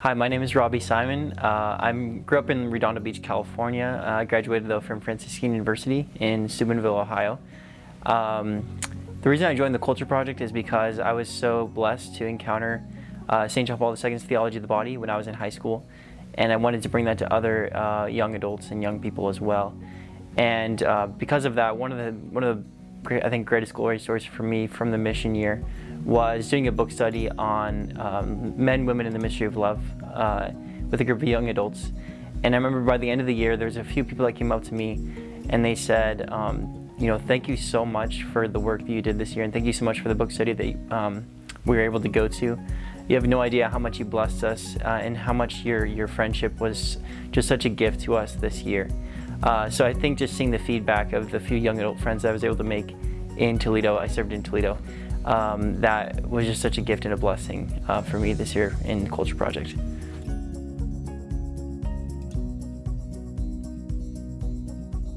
Hi, my name is Robbie Simon. Uh, I grew up in Redondo Beach, California. Uh, I graduated though from Franciscan University in Steubenville, Ohio. Um, the reason I joined the Culture Project is because I was so blessed to encounter uh, St. John Paul II's theology of the body when I was in high school, and I wanted to bring that to other uh, young adults and young people as well. And uh, because of that, one of the one of the I think greatest glory stories for me from the mission year was doing a book study on um, men, women, and the mystery of love uh, with a group of young adults. And I remember by the end of the year, there was a few people that came up to me and they said, um, you know, thank you so much for the work that you did this year and thank you so much for the book study that um, we were able to go to. You have no idea how much you blessed us uh, and how much your, your friendship was just such a gift to us this year. Uh, so I think just seeing the feedback of the few young adult friends I was able to make in Toledo, I served in Toledo, um, that was just such a gift and a blessing uh, for me this year in Culture Project.